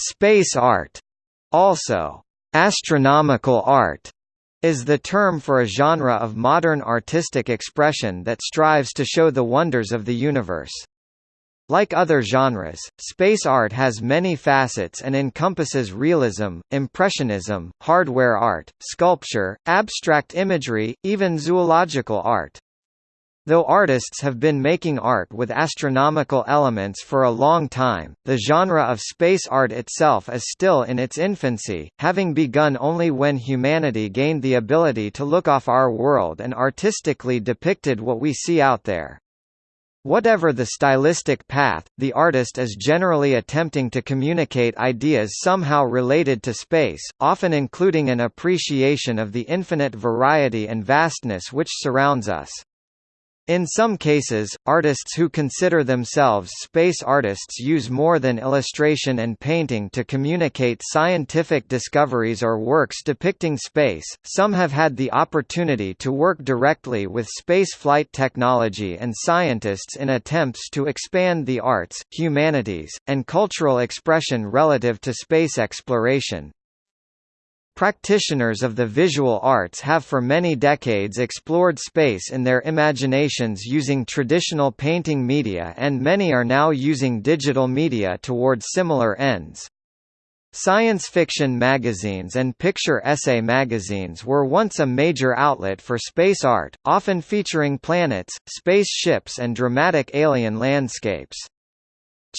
Space art, also astronomical art, is the term for a genre of modern artistic expression that strives to show the wonders of the universe. Like other genres, space art has many facets and encompasses realism, impressionism, hardware art, sculpture, abstract imagery, even zoological art. Though artists have been making art with astronomical elements for a long time, the genre of space art itself is still in its infancy, having begun only when humanity gained the ability to look off our world and artistically depicted what we see out there. Whatever the stylistic path, the artist is generally attempting to communicate ideas somehow related to space, often including an appreciation of the infinite variety and vastness which surrounds us. In some cases, artists who consider themselves space artists use more than illustration and painting to communicate scientific discoveries or works depicting space. Some have had the opportunity to work directly with spaceflight technology and scientists in attempts to expand the arts, humanities, and cultural expression relative to space exploration. Practitioners of the visual arts have for many decades explored space in their imaginations using traditional painting media and many are now using digital media towards similar ends. Science fiction magazines and picture essay magazines were once a major outlet for space art, often featuring planets, space ships and dramatic alien landscapes.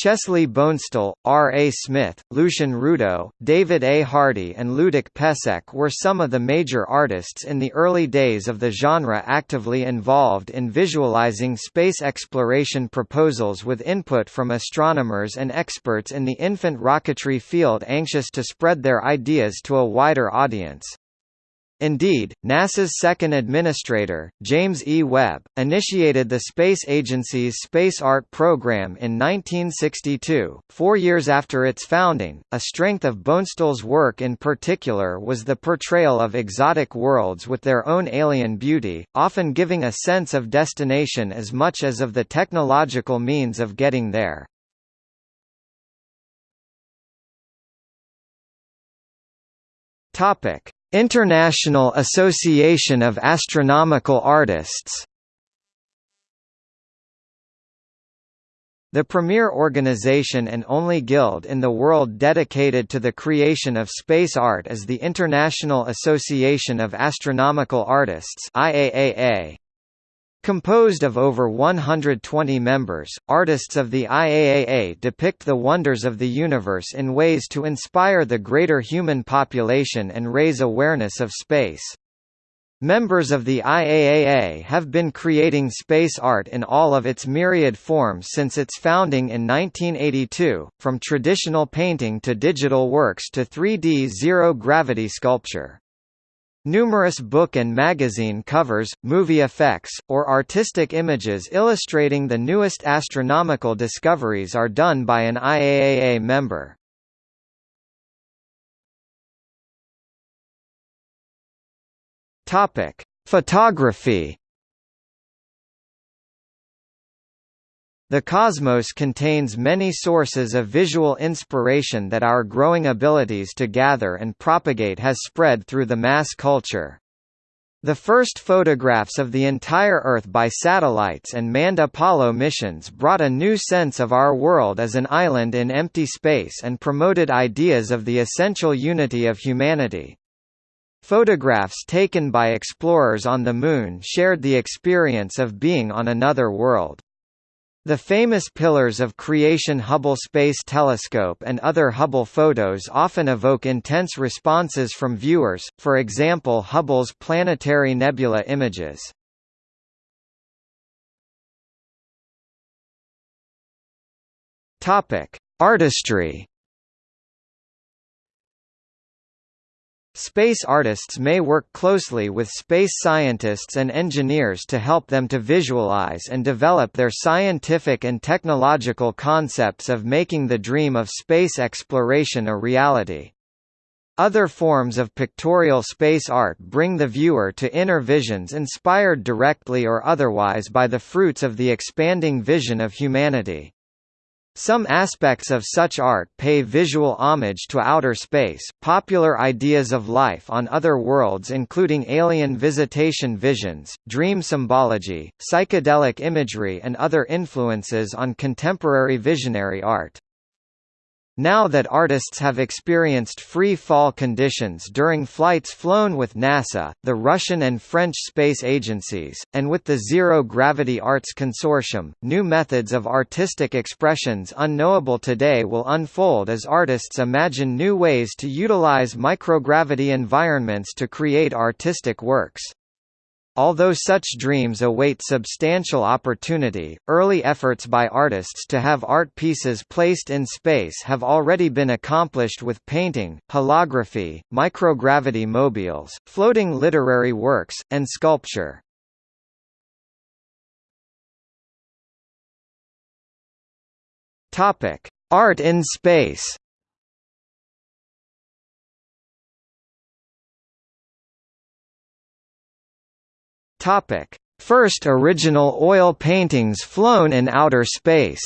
Chesley Bonestell, R. A. Smith, Lucien Rudaux, David A. Hardy and Ludovic Pesek were some of the major artists in the early days of the genre actively involved in visualizing space exploration proposals with input from astronomers and experts in the infant rocketry field anxious to spread their ideas to a wider audience. Indeed, NASA's second administrator, James E. Webb, initiated the space agency's Space Art program in 1962, four years after its founding. A strength of Bonestell's work in particular was the portrayal of exotic worlds with their own alien beauty, often giving a sense of destination as much as of the technological means of getting there. Topic International Association of Astronomical Artists The premier organization and only guild in the world dedicated to the creation of space art is the International Association of Astronomical Artists IAAA. Composed of over 120 members, artists of the IAAA depict the wonders of the universe in ways to inspire the greater human population and raise awareness of space. Members of the IAAA have been creating space art in all of its myriad forms since its founding in 1982, from traditional painting to digital works to 3D zero-gravity sculpture. Numerous book and magazine covers, movie effects, or artistic images illustrating the newest astronomical discoveries are done by an IAAA member. Photography The cosmos contains many sources of visual inspiration that our growing abilities to gather and propagate has spread through the mass culture. The first photographs of the entire Earth by satellites and manned Apollo missions brought a new sense of our world as an island in empty space and promoted ideas of the essential unity of humanity. Photographs taken by explorers on the Moon shared the experience of being on another world. The famous pillars of creation Hubble Space Telescope and other Hubble photos often evoke intense responses from viewers, for example Hubble's planetary nebula images. Artistry Space artists may work closely with space scientists and engineers to help them to visualize and develop their scientific and technological concepts of making the dream of space exploration a reality. Other forms of pictorial space art bring the viewer to inner visions inspired directly or otherwise by the fruits of the expanding vision of humanity. Some aspects of such art pay visual homage to outer space, popular ideas of life on other worlds including alien visitation visions, dream symbology, psychedelic imagery and other influences on contemporary visionary art. Now that artists have experienced free fall conditions during flights flown with NASA, the Russian and French space agencies, and with the Zero Gravity Arts Consortium, new methods of artistic expressions unknowable today will unfold as artists imagine new ways to utilize microgravity environments to create artistic works. Although such dreams await substantial opportunity, early efforts by artists to have art pieces placed in space have already been accomplished with painting, holography, microgravity mobiles, floating literary works, and sculpture. Art in space Topic: First original oil paintings flown in outer space.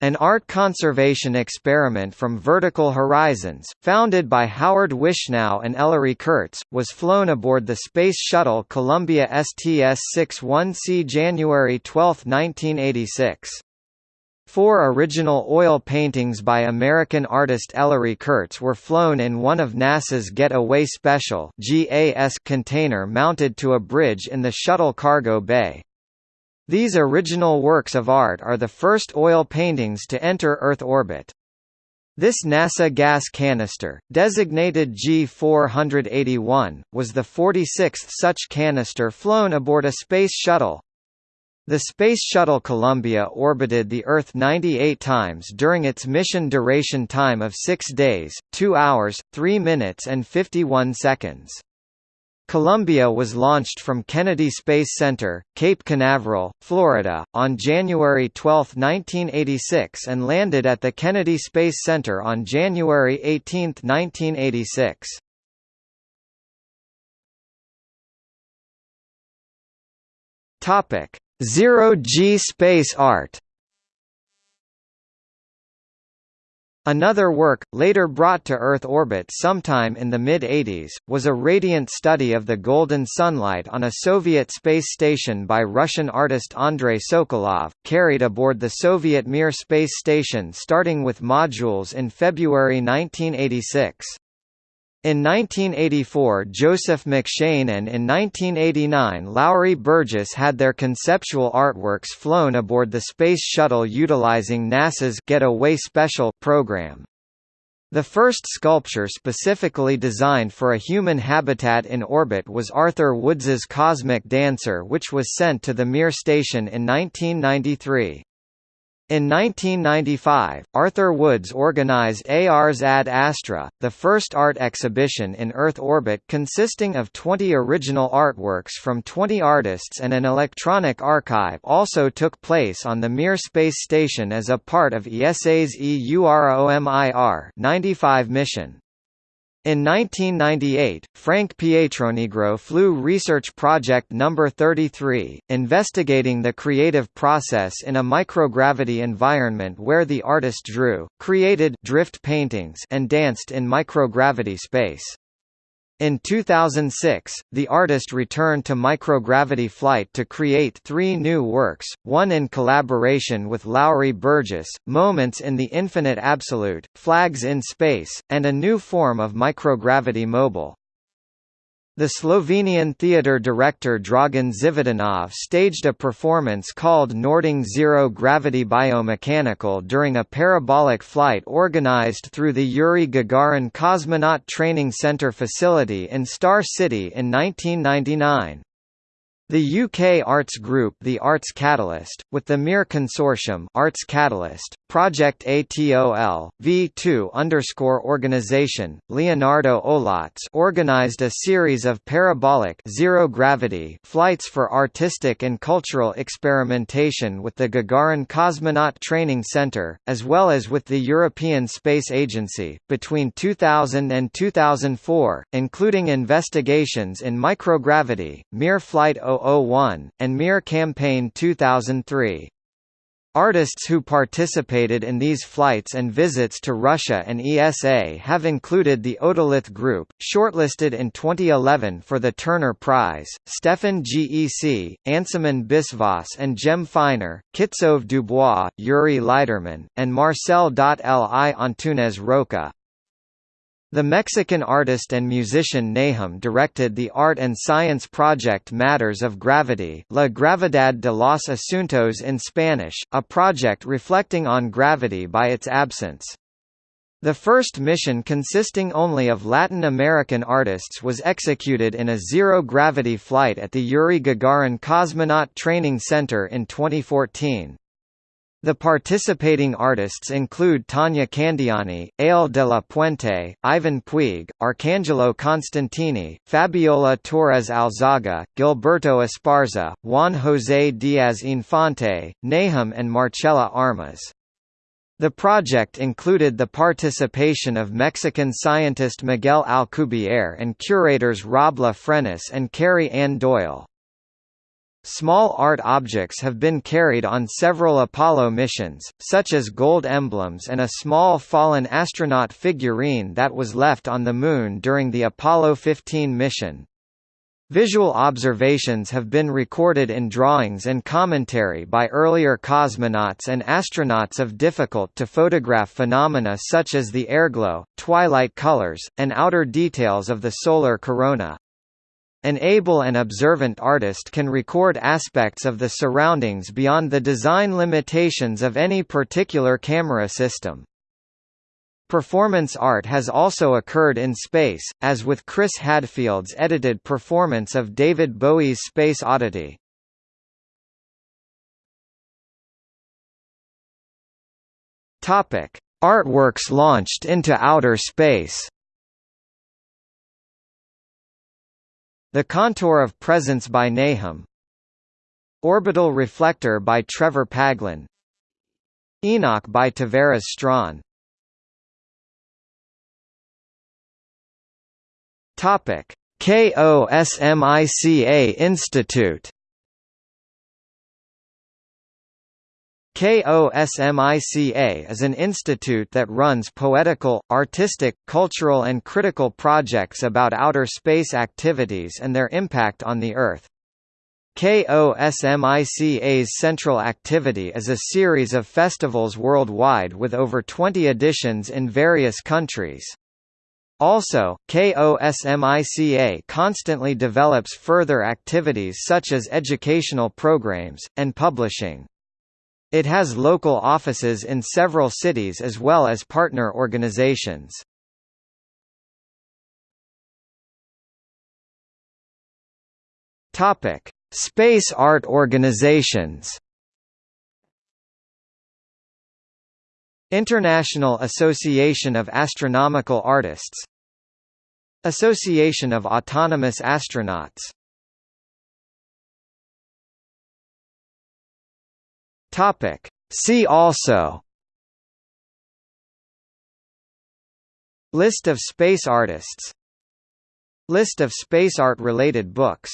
An art conservation experiment from Vertical Horizons, founded by Howard Wishnow and Ellery Kurtz, was flown aboard the Space Shuttle Columbia STS-61C January 12, 1986. Four original oil paintings by American artist Ellery Kurtz were flown in one of NASA's Get-Away Special container mounted to a bridge in the shuttle cargo bay. These original works of art are the first oil paintings to enter Earth orbit. This NASA gas canister, designated G481, was the 46th such canister flown aboard a space shuttle. The Space Shuttle Columbia orbited the Earth 98 times during its mission duration time of 6 days, 2 hours, 3 minutes and 51 seconds. Columbia was launched from Kennedy Space Center, Cape Canaveral, Florida, on January 12, 1986 and landed at the Kennedy Space Center on January 18, 1986. Topic: Zero-G space art Another work, later brought to Earth orbit sometime in the mid-80s, was a radiant study of the golden sunlight on a Soviet space station by Russian artist Andrei Sokolov, carried aboard the Soviet Mir space station starting with modules in February 1986. In 1984 Joseph McShane and in 1989 Lowry Burgess had their conceptual artworks flown aboard the Space Shuttle utilizing NASA's Get-Away Special program. The first sculpture specifically designed for a human habitat in orbit was Arthur Woods's Cosmic Dancer which was sent to the Mir station in 1993. In 1995, Arthur Woods organized Ars ad Astra, the first art exhibition in Earth orbit consisting of 20 original artworks from 20 artists and an electronic archive also took place on the Mir space station as a part of ESA's EUROMIR 95 mission. In 1998, Frank Pietronigro flew Research Project No. 33, investigating the creative process in a microgravity environment where the artist drew, created drift paintings and danced in microgravity space. In 2006, the artist returned to microgravity flight to create three new works, one in collaboration with Lowry Burgess, Moments in the Infinite Absolute, Flags in Space, and a new form of microgravity mobile. The Slovenian theatre director Dragan Živadinov staged a performance called Noordung Zero Gravity Biomechanical during a parabolic flight organized through the Yuri Gagarin Cosmonaut Training Center facility in Star City in 1999. The UK arts group The Arts Catalyst, with the Mir Consortium Arts Catalyst, Project ATOL, V2 underscore organization, Leonardo Olats organized a series of parabolic zero-gravity flights for artistic and cultural experimentation with the Gagarin Cosmonaut Training Center, as well as with the European Space Agency, between 2000 and 2004, including investigations in microgravity, Mir Flight 2001, and Mir Campaign 2003. Artists who participated in these flights and visits to Russia and ESA have included the Otolith Group, shortlisted in 2011 for the Turner Prize, Stefan Gec, Ansuman Biswas and Jem Finer, Kitsou Dubois, Yuri Leiderman, and Marcel Li Antunes Roca. The Mexican artist and musician Nahum directed the art and science project Matters of Gravity La Gravedad de los Asuntos in Spanish, a project reflecting on gravity by its absence. The first mission consisting only of Latin American artists was executed in a zero-gravity flight at the Yuri Gagarin Cosmonaut Training Center in 2014. The participating artists include Tania Candiani, Ale de la Puente, Ivan Puig, Arcangelo Constantini, Fabiola Torres Alzaga, Gilberto Esparza, Juan José Díaz Infante, Nahum and Marcela Armas. The project included the participation of Mexican scientist Miguel Alcubierre and curators Rob La Frenais and Carrie Ann Doyle. Small art objects have been carried on several Apollo missions, such as gold emblems and a small fallen astronaut figurine that was left on the Moon during the Apollo 15 mission. Visual observations have been recorded in drawings and commentary by earlier cosmonauts and astronauts of difficult-to-photograph phenomena such as the airglow, twilight colors, and outer details of the solar corona. An able and observant artist can record aspects of the surroundings beyond the design limitations of any particular camera system. Performance art has also occurred in space, as with Chris Hadfield's edited performance of David Bowie's Space Oddity. Artworks launched into outer space The Contour of Presence by Nahum Orbital Reflector by Trevor Paglen Enoch by Tavares Topic KOSMICA Institute KOSMICA is an institute that runs poetical, artistic, cultural and critical projects about outer space activities and their impact on the Earth. KOSMICA's central activity is a series of festivals worldwide with over 20 editions in various countries. Also, KOSMICA constantly develops further activities such as educational programs, and publishing. It has local offices in several cities as well as partner organizations. Topic: Space art organizations. International Association of Astronomical Artists Association of Autonomous Astronauts Topic. See also. List of space artists. List of space art related books